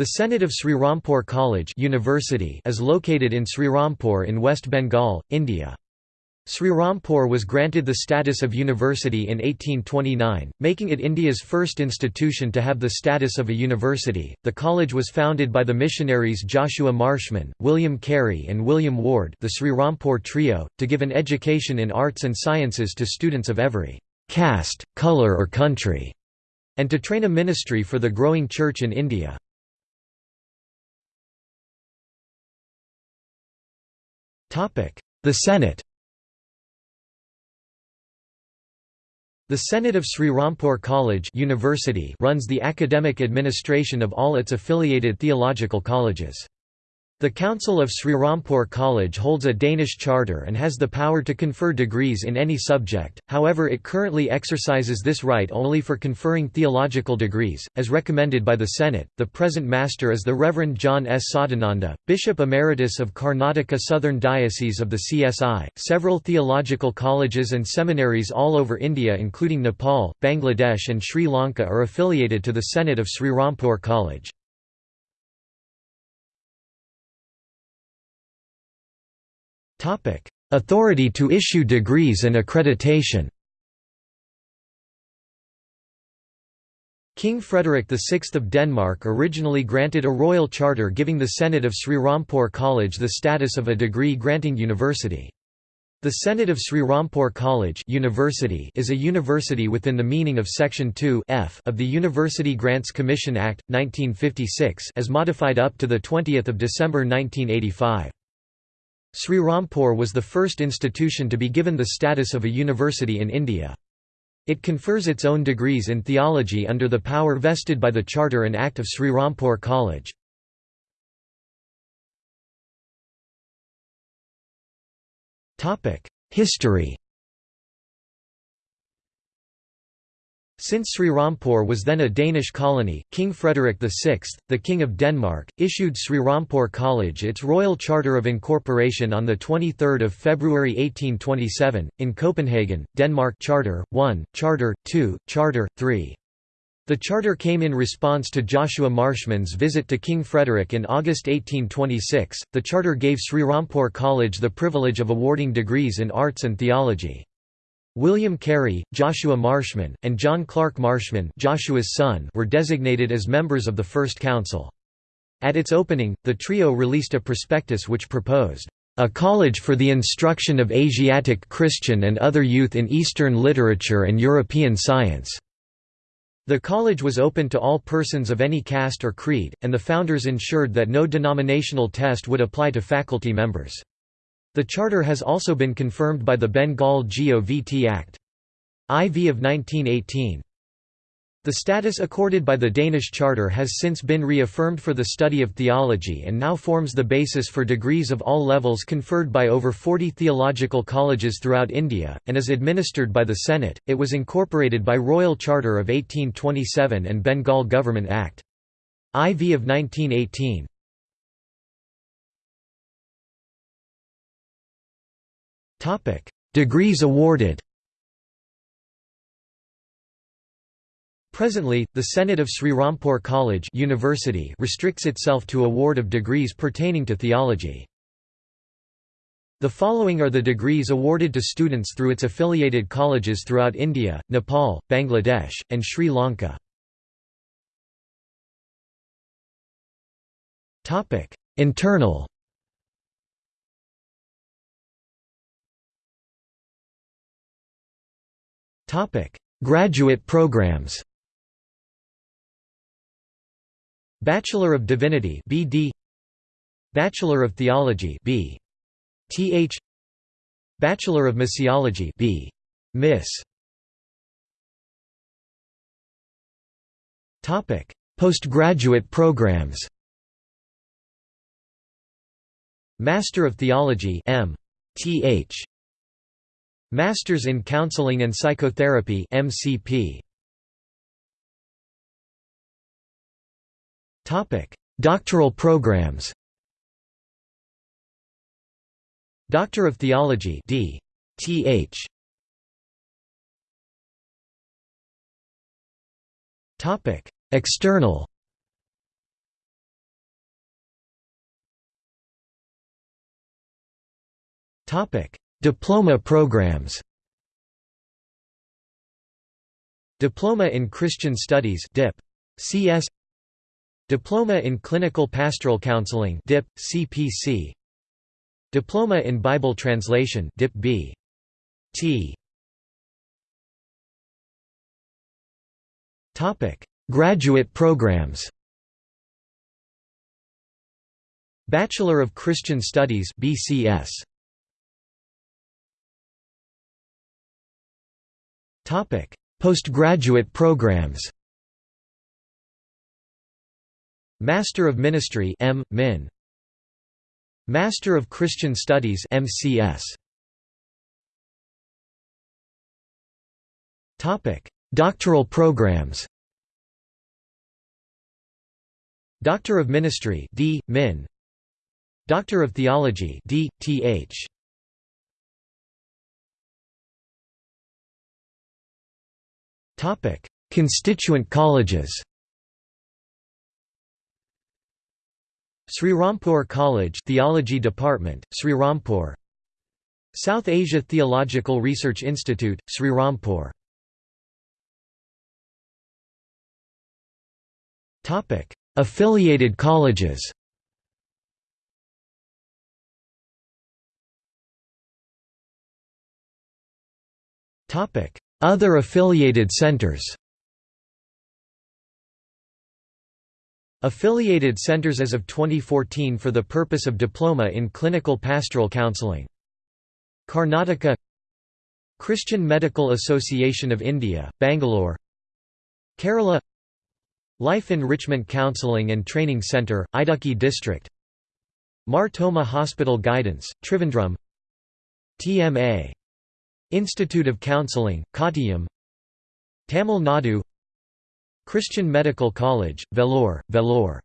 The Senate of Srirampur College University is located in Srirampur in West Bengal, India. Srirampur was granted the status of university in 1829, making it India's first institution to have the status of a university. The college was founded by the missionaries Joshua Marshman, William Carey, and William Ward, the Srirampur trio, to give an education in arts and sciences to students of every caste, colour, or country, and to train a ministry for the growing church in India. The Senate The Senate of Sri Srirampur College University runs the academic administration of all its affiliated theological colleges. The Council of Srirampur College holds a Danish charter and has the power to confer degrees in any subject, however it currently exercises this right only for conferring theological degrees, as recommended by the Senate. The present master is the Reverend John S. Sadananda, Bishop Emeritus of Karnataka Southern Diocese of the CSI. Several theological colleges and seminaries all over India including Nepal, Bangladesh and Sri Lanka are affiliated to the Senate of Srirampur College. Topic: Authority to issue degrees and accreditation. King Frederick VI of Denmark originally granted a royal charter giving the Senate of Srirampur College the status of a degree-granting university. The Senate of Srirampur College University is a university within the meaning of Section 2 F of the University Grants Commission Act, 1956 as modified up to 20 December 1985. Srirampur was the first institution to be given the status of a university in India. It confers its own degrees in theology under the power vested by the Charter and Act of Srirampur College. History Since Srirampur was then a Danish colony, King Frederick VI, the King of Denmark, issued Srirampur College its royal charter of incorporation on 23 February 1827, in Copenhagen, Denmark Charter, 1, Charter, 2, Charter, 3. The charter came in response to Joshua Marshman's visit to King Frederick in August 1826. The charter gave Srirampur College the privilege of awarding degrees in arts and theology. William Carey, Joshua Marshman, and John Clark Marshman Joshua's son were designated as members of the First Council. At its opening, the trio released a prospectus which proposed, "...a college for the instruction of Asiatic Christian and other youth in Eastern literature and European science." The college was open to all persons of any caste or creed, and the founders ensured that no denominational test would apply to faculty members. The charter has also been confirmed by the Bengal Gov Act. IV of 1918. The status accorded by the Danish Charter has since been reaffirmed for the study of theology and now forms the basis for degrees of all levels conferred by over 40 theological colleges throughout India, and is administered by the Senate. It was incorporated by Royal Charter of 1827 and Bengal Government Act. IV of 1918. Degrees awarded. Presently, the Senate of Srirampur College University restricts itself to award of degrees pertaining to theology. The following are the degrees awarded to students through its affiliated colleges throughout India, Nepal, Bangladesh, and Sri Lanka. Internal Topic: Graduate programs. Bachelor of Divinity (BD), Bachelor of Theology (B. Th), Bachelor of Missiology (B. Miss). Topic: Postgraduate programs. Master of Theology (M. Th). Masters in Counseling and Psychotherapy MCP Topic: Doctoral programs. Doctor of Theology D. Th. Topic: External. Topic: Diploma programs Diploma in Christian Studies DIP, CS Diploma in Clinical Pastoral Counseling DIP, CPC Diploma in Bible Translation DIP B. T. Topic: Graduate programs. Bachelor of Christian Studies BCS. Topic: Postgraduate programs. Master of Ministry M. Min. Master of Christian Studies MCS. Topic: Doctoral programs. Doctor of Ministry D. Min. Doctor of Theology D. Th. Constituent colleges. Srirampur College Theology Department, Srirampur South Asia Theological Research Institute, Srirampur Affiliated colleges Other affiliated centers Affiliated centers as of 2014 for the purpose of diploma in clinical pastoral counseling. Karnataka Christian Medical Association of India, Bangalore Kerala Life Enrichment Counseling and Training Centre, Idukki District Mar Thoma Hospital Guidance, Trivandrum TMA. Institute of Counseling, Kottayam Tamil Nadu. Christian Medical College, Vellore, Vellore